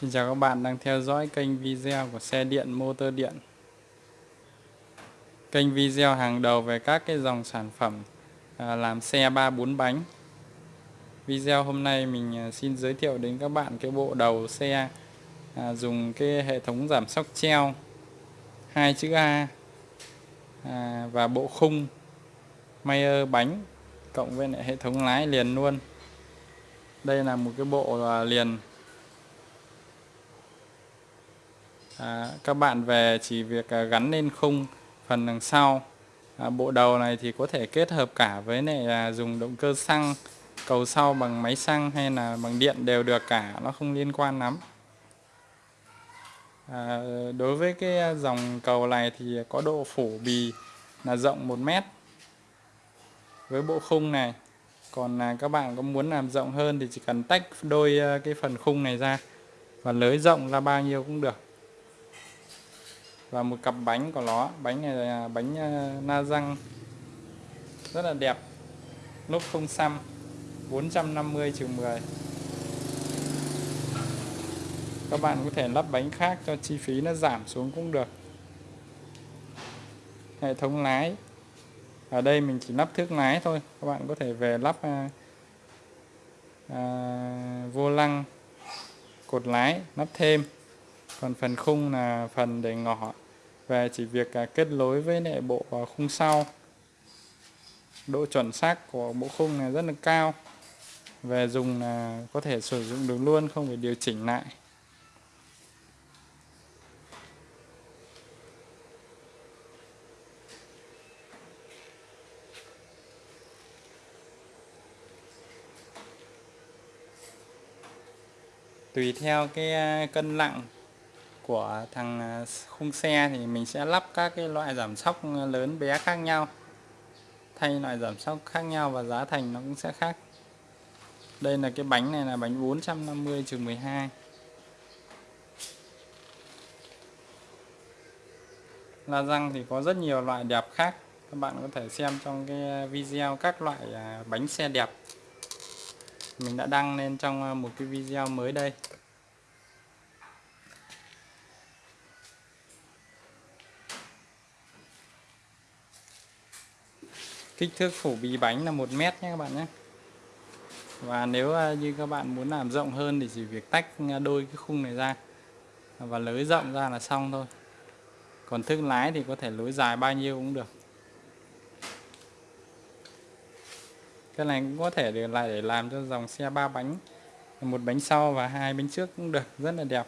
Xin chào các bạn đang theo dõi kênh video của xe điện, motor điện. Kênh video hàng đầu về các cái dòng sản phẩm à, làm xe 3-4 bánh. Video hôm nay mình à, xin giới thiệu đến các bạn cái bộ đầu xe à, dùng cái hệ thống giảm sóc treo, hai chữ A và bộ khung, Mayer bánh, cộng với lại hệ thống lái liền luôn. Đây là một cái bộ liền à, các bạn về chỉ việc à, gắn lên khung phần đằng sau. À, bộ đầu này thì có thể kết hợp cả với này à, dùng động cơ xăng cầu sau bằng máy xăng hay là bằng điện đều được cả nó không liên quan lắm. À, đối với cái à, dòng cầu này thì có độ phủ bì là rộng 1 mét. Với bộ khung này còn là các bạn có muốn làm rộng hơn thì chỉ cần tách đôi à, cái phần khung này ra. Và lưới rộng ra bao nhiêu cũng được và một cặp bánh của nó. Bánh này là bánh à, na răng. Rất là đẹp. Lốp không xăm. 450 trừ 10 các bạn có thể lắp bánh khác cho chi phí nó giảm xuống cũng được. Hệ thống lái. Ở đây mình chỉ lắp thước lái thôi. Các bạn có thể về lắp à, à, vô lăng cột lái lắp thêm còn phần khung là phần để ngỏ. Về chỉ việc à, kết nối với lại bộ à, khung sau. Độ chuẩn xác của bộ khung này rất là cao. Về dùng là có thể sử dụng được luôn, không phải điều chỉnh lại. Tùy theo cái à, cân nặng của thằng à, khung xe thì mình sẽ lắp các cái loại giảm sóc à, lớn bé khác nhau. Thay loại giảm sóc khác nhau và giá thành nó cũng sẽ khác. Đây là cái bánh này là bánh 450 trừ 12 la răng thì có rất nhiều loại đẹp khác. Các bạn có thể xem trong cái video các loại à, bánh xe đẹp. Mình đã đăng lên trong một cái video mới đây. Kích thước phủ bì bánh là một mét nhé các bạn nhé. Và nếu à, như các bạn muốn làm rộng hơn thì chỉ việc tách à, đôi cái khung này ra và lưới rộng ra là xong thôi. Còn thước lái thì có thể lối dài bao nhiêu cũng được. Cái này cũng có thể để lại để làm cho dòng xe ba bánh, một bánh sau và hai bánh trước cũng được, rất là đẹp.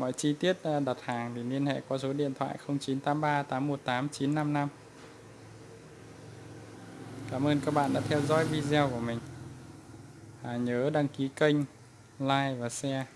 Mọi chi tiết à, đặt hàng thì liên hệ qua số điện thoại 0983 818 955. Cảm ơn các bạn đã theo dõi video của mình. À, nhớ đăng ký kênh, like và share.